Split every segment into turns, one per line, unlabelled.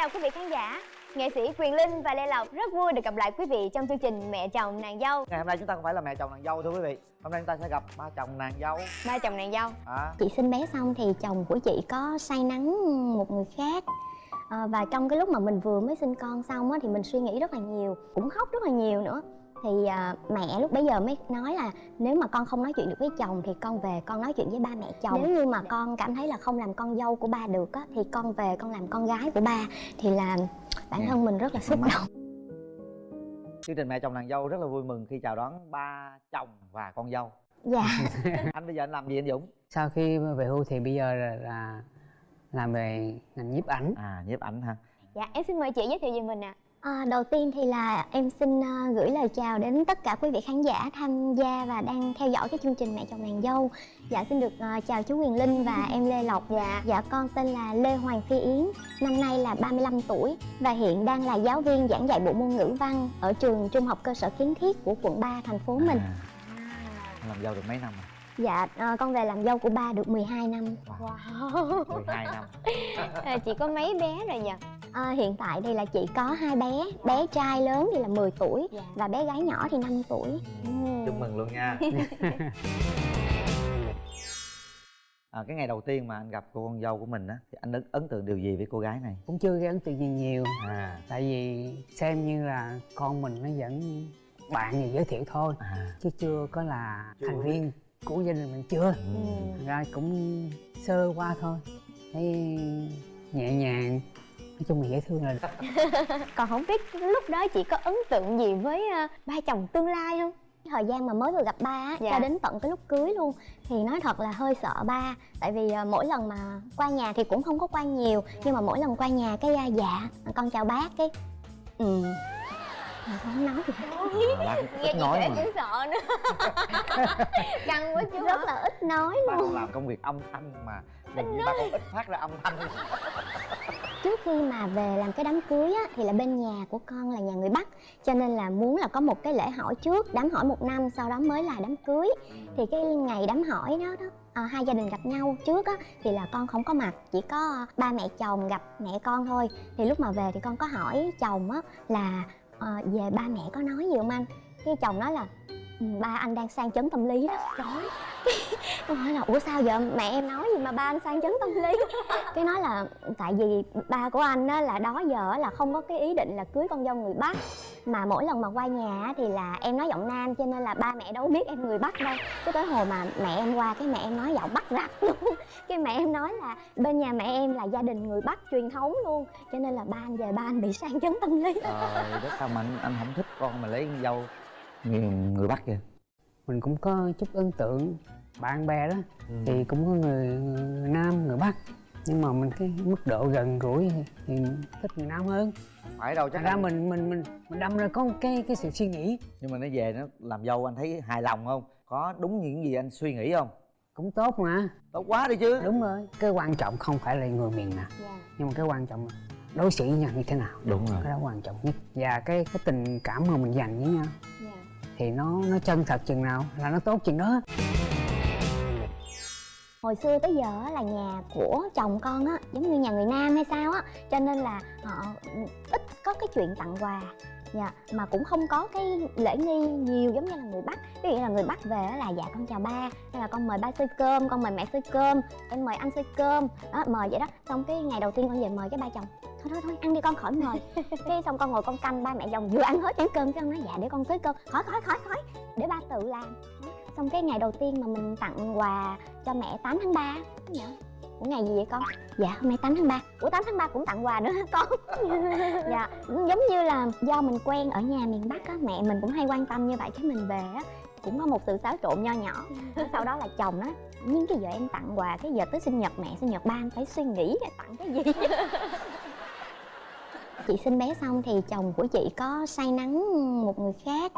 chào quý vị khán giả. Nghệ sĩ Quyền Linh và Lê Lộc rất vui được gặp lại quý vị trong chương trình Mẹ chồng nàng dâu.
Ngày hôm nay chúng ta không phải là mẹ chồng nàng dâu thưa quý vị. Hôm nay chúng ta sẽ gặp ba chồng nàng dâu.
Ba chồng nàng dâu.
À.
Chị sinh bé xong thì chồng của chị có say nắng một người khác. À, Và trong cái lúc mà mình vừa mới sinh con xong á thì mình suy nghĩ rất là nhiều Cũng khóc rất là nhiều nữa thì à, mẹ lúc bấy giờ mới nói là nếu mà con không nói chuyện được với chồng thì con về con nói chuyện với ba mẹ chồng. Nếu như mà con cảm thấy là không làm con dâu của ba được á thì con về con làm con gái của ba. Thì là bản thân mình rất là xúc động.
Chương trình mẹ chồng nàng dâu rất là vui mừng khi chào đón ba chồng và con dâu.
Dạ.
Anh bây giờ anh làm gì anh dũng?
Sau khi về hưu thì bây giờ là, là làm về ngành nhiếp ảnh.
À nhiếp ảnh ha
dạ em xin mời chị giới thiệu về mình ạ.
À, đầu tiên thì là em xin uh, gửi lời chào đến tất cả quý vị khán giả tham gia và đang theo dõi cái chương trình Mẹ chồng nàng dâu. Dạ xin được uh, chào chú Quyền Linh và em Lê Lộc. Dạ. Dạ con tên là Lê Hoàng Phi Yến, năm nay là 35 tuổi và hiện đang là giáo viên giảng dạy bộ môn ngữ văn ở trường Trung học cơ sở Kiến Thiết của quận 3 thành phố mình.
à. làm dâu được mấy năm rồi
Dạ uh, con về làm dâu của ba được 12 năm.
Wow
12 năm
à, Chị có mấy bé rồi nhỉ?
À, hiện tại thì là chị có hai bé, bé trai lớn thì là 10 tuổi
Dạ.
và bé gái nhỏ thì 5 tuổi.
chúc mừng luôn nha à, cái ngày đầu tiên mà anh gặp cô con dâu của mình á thì anh ấn, ấn tượng điều gì với cô gái này
cũng chưa gây ấn tượng gì nhiều
à
tại vì xem như là con mình nó vẫn bạn gì giới thiệu thôi
à
chứ chưa có là
Chưa.
thành viên của gia đình mình chưa
ừ.
Ra cũng sơ qua thôi thấy nhẹ nhàng nói chung là dễ thương là
Còn không biết lúc đó chị có ấn tượng gì với uh, ba chồng tương lai không?
thời gian mà mới vừa gặp ba á
Dạ.
cho đến tận cái lúc cưới luôn thì nói thật là hơi sợ ba. Tại vì à, mỗi lần mà qua nhà thì cũng không có qua nhiều nhưng mà mỗi lần qua nhà cái dạ con chào bác cái ừ. Mà không nói gì hết.
bác
Nghe chị
nói mà.
cũng sợ nữa. Căng quá chú
rất
hả?
là ít nói
ba
luôn.
con làm công việc âm thanh mà như ba con ít phát ra âm thanh
trước khi mà về làm cái đám cưới á thì là bên nhà của con là nhà người bắc. Cho nên là muốn là có một cái lễ hỏi trước đám hỏi một năm sau đó mới là đám cưới. Thì cái ngày đám hỏi đó đó à, hai gia đình gặp nhau trước á thì là con không có mặt chỉ có ba mẹ chồng gặp mẹ con thôi. Thì lúc mà về thì con có hỏi chồng á là ờ, về ba mẹ có nói gì không anh? Cái chồng nói là "Ừ, ba anh đang sang chấn tâm lý đó. Trời con hỏi là ủa sao vậy? mẹ em nói gì mà ba anh sang chấn tâm lý? Cái nói là tại vì ba của anh á là đó giờ là không có cái ý định là cưới con dâu người bắc. Mà mỗi lần mà qua nhà thì là em nói giọng nam cho nên là ba mẹ đâu biết em người bắc đâu. Cái tới hồi mà mẹ em qua cái mẹ em nói giọng bắc rap luôn. Cái mẹ em nói là bên nhà mẹ em là gia đình người bắc truyền thống luôn. Cho nên là ba anh về ba anh bị sang chấn tâm lý.
Trời đất sao mà anh, anh không thích con mà lấy con dâu? Người, người bắc kìa.
Mình cũng có chút ấn tượng. Bạn bè đó
Ừ.
thì cũng có người, người nam người bắc. Nhưng mà mình cái mức độ gần gũi thì, thích người nam hơn.
Phải đâu chắc
ra
anh-
mình mình mình mình đâm ra có một cái cái sự suy nghĩ.
Nhưng mà nó về nó làm dâu anh thấy hài lòng không? Có đúng những gì anh suy nghĩ không?
Cũng tốt mà.
Tốt quá đi chứ.
Đúng rồi. Cái quan trọng không phải là người miền nào.
Dạ.
Nhưng mà cái quan trọng là đối xử với nhau như thế nào.
Đúng rồi.
Cái đó quan trọng nhất. Và cái cái tình cảm mà mình dành với nhau.
Dạ
thì nó nó chân thật chừng nào là nó tốt chừng đó.
Hồi xưa tới giờ là nhà của chồng con á, giống như nhà người nam hay sao á, cho nên là họ ít có cái chuyện tặng quà. Dạ mà cũng không có cái lễ nghi nhiều giống như là người bắc. Ví dụ như là người bắc về là dạ con chào ba, hay là con mời ba xơi cơm, con mời mẹ xơi cơm, em mời anh xơi cơm. Đó, mời vậy đó. Xong cái ngày đầu tiên con về mời cái ba chồng thôi thôi thôi ăn đi con khỏi mời. Cái xong con ngồi con canh ba mẹ chồng vừa ăn hết chén cơm cái ông nói dạ để con xới cơm. Khỏi khỏi khỏi khỏi. Để ba tự làm. Xong cái ngày đầu tiên mà mình tặng quà cho mẹ 8 tháng 3 dạ Ủa ngày gì vậy con? Dạ hôm nay 8 tháng 3 Ủa 8 tháng 3 cũng tặng quà nữa hả con? dạ giống như là do mình quen ở nhà miền Bắc á Mẹ mình cũng hay quan tâm như vậy. Cái mình về á cũng có một sự xáo trộn nho nhỏ. Sau đó là chồng á Nhưng cái giờ em tặng quà Cái giờ tới sinh nhật mẹ sinh nhật ba anh phải suy nghĩ tặng cái gì Chị sinh bé xong thì chồng của chị có say nắng một người khác.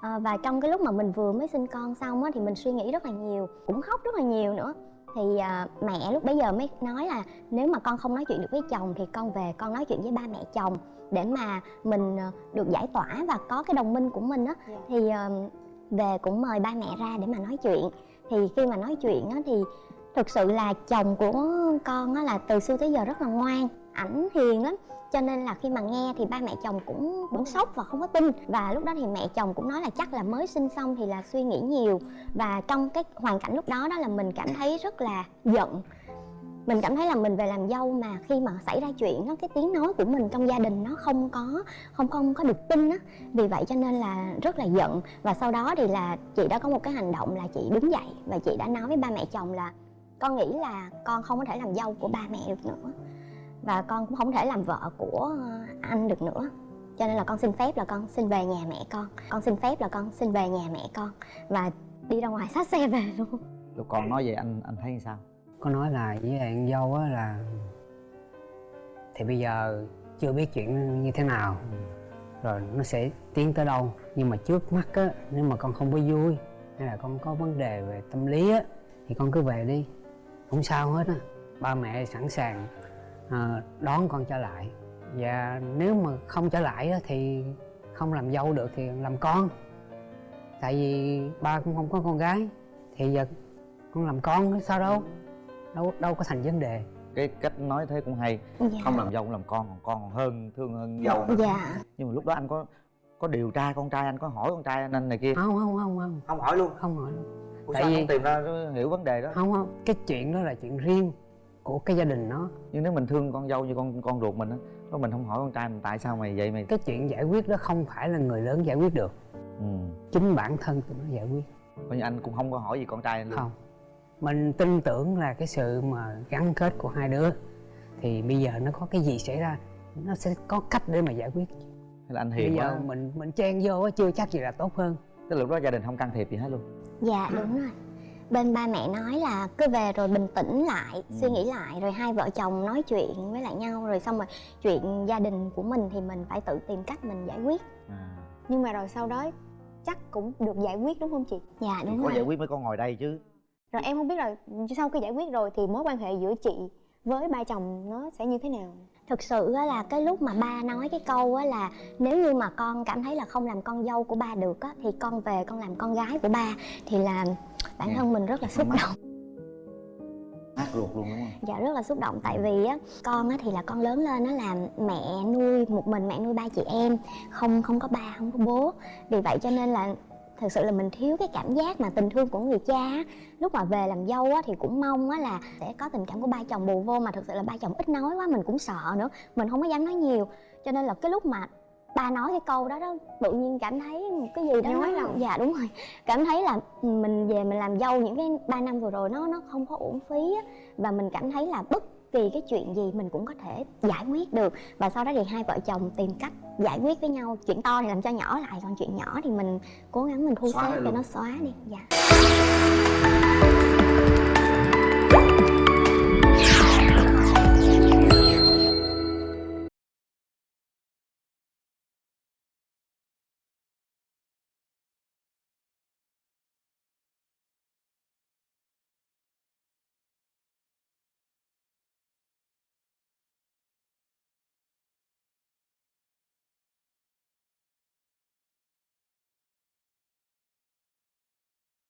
À, và trong cái lúc mà mình vừa mới sinh con xong á thì mình suy nghĩ rất là nhiều cũng khóc rất là nhiều nữa. Thì à, mẹ lúc bấy giờ mới nói là nếu mà con không nói chuyện được với chồng thì con về con nói chuyện với ba mẹ chồng để mà mình à, được giải tỏa và có cái đồng minh của mình á.
Dạ.
thì à, về cũng mời ba mẹ ra để mà nói chuyện. Thì khi mà nói chuyện á thì thực sự là chồng của con á là từ xưa tới giờ rất là ngoan ảnh hiền lắm. Cho nên là khi mà nghe thì ba mẹ chồng cũng cũng sốc và không có tin. Và lúc đó thì mẹ chồng cũng nói là chắc là mới sinh xong thì là suy nghĩ nhiều. Và trong cái hoàn cảnh lúc đó đó là mình cảm thấy rất là giận. Mình cảm thấy là mình về làm dâu mà khi mà xảy ra chuyện đó, cái tiếng nói của mình trong gia đình nó không có, không không có được tin á. Vì vậy cho nên là rất là giận. Và sau đó thì là chị đã có một cái hành động là chị đứng dậy và chị đã nói với ba mẹ chồng là con nghĩ là con không có thể làm dâu của ba mẹ được nữa và con cũng không thể làm vợ của anh được nữa. Cho nên là con xin phép là con xin về nhà mẹ con. Con xin phép là con xin về nhà mẹ con. Và đi ra ngoài xách xe về luôn.
Lúc con nói vậy anh anh thấy sao?
Có nói là với con dâu á là thì bây giờ chưa biết chuyện như thế nào. Rồi nó sẽ tiến tới đâu. Nhưng mà trước mắt á nếu mà con không có vui hay là con có vấn đề về tâm lý á thì con cứ về đi. Không sao hết á. Ba mẹ sẵn sàng đón con trở lại. Và nếu mà không trở lại á thì không làm dâu được thì làm con. Tại vì ba cũng không có con gái thì giờ con làm con sao đâu? Đâu đâu có thành vấn đề.
Cái cách nói thế cũng hay.
Dạ.
Không làm dâu cũng làm con còn con còn hơn thương hơn dâu nữa.
dạ.
Nhưng mà lúc đó anh có có điều tra con trai anh có hỏi con trai anh anh này kia?
Không không không không.
Không hỏi luôn.
Không hỏi luôn.
Ủa
Tại
sao
vì-
không tìm ra hiểu vấn đề đó?
Không không. Cái chuyện đó là chuyện riêng của cái gia đình nó.
Nhưng nếu mình thương con dâu như con con ruột mình á đó mình không hỏi con trai mình tại sao mày vậy mày?
Cái chuyện giải quyết đó không phải là người lớn giải quyết được.
Ừ.
Chính bản thân tụi nó giải quyết.
Coi như anh cũng không có hỏi gì con trai anh luôn.
Không. Mình tin tưởng là cái sự mà gắn kết của hai đứa thì bây giờ nó có cái gì xảy ra nó sẽ có cách để mà giải quyết.
Hay là anh
bây
hiền
giờ
quá.
mình mình chen vô chưa chắc gì là tốt hơn.
Tức là lúc đó gia đình không can thiệp gì hết luôn.
Dạ đúng rồi bên ba mẹ nói là cứ về rồi bình tĩnh lại suy nghĩ lại rồi hai vợ chồng nói chuyện với lại nhau rồi xong rồi chuyện gia đình của mình thì mình phải tự tìm cách mình giải quyết.
À.
nhưng mà rồi sau đó chắc cũng được giải quyết đúng không chị?
Dạ đúng
có
rồi.
giải quyết mới con ngồi đây chứ.
Rồi em không biết là sau khi giải quyết rồi thì mối quan hệ giữa chị với ba chồng nó sẽ như thế nào
thực sự là cái lúc mà ba nói cái câu là nếu như mà con cảm thấy là không làm con dâu của ba được á thì con về con làm con gái của ba thì là bản
Dạ.
thân mình rất là xúc
Mama.
động
hát ruột luôn đúng không
dạ rất là xúc động tại vì á con á thì là con lớn lên nó là mẹ nuôi một mình mẹ nuôi ba chị em không không có ba không có bố vì vậy cho nên là thực sự là mình thiếu cái cảm giác mà tình thương của người cha á. lúc mà về làm dâu á thì cũng mong á là sẽ có tình cảm của ba chồng bù vô mà thực sự là ba chồng ít nói quá mình cũng sợ nữa mình không có dám nói nhiều cho nên là cái lúc mà ba nói cái câu đó đó tự nhiên cảm thấy một cái gì đó
Nhói
nó
lòng.
dạ đúng rồi cảm thấy là mình về mình làm dâu những cái ba năm vừa rồi nó nó không có uổng phí á và mình cảm thấy là bất vì cái chuyện gì mình cũng có thể giải quyết được. Và sau đó thì hai vợ chồng tìm cách giải quyết với nhau. Chuyện to thì làm cho nhỏ lại còn chuyện nhỏ thì mình cố gắng mình thu xếp cho nó xóa đi. Dạ.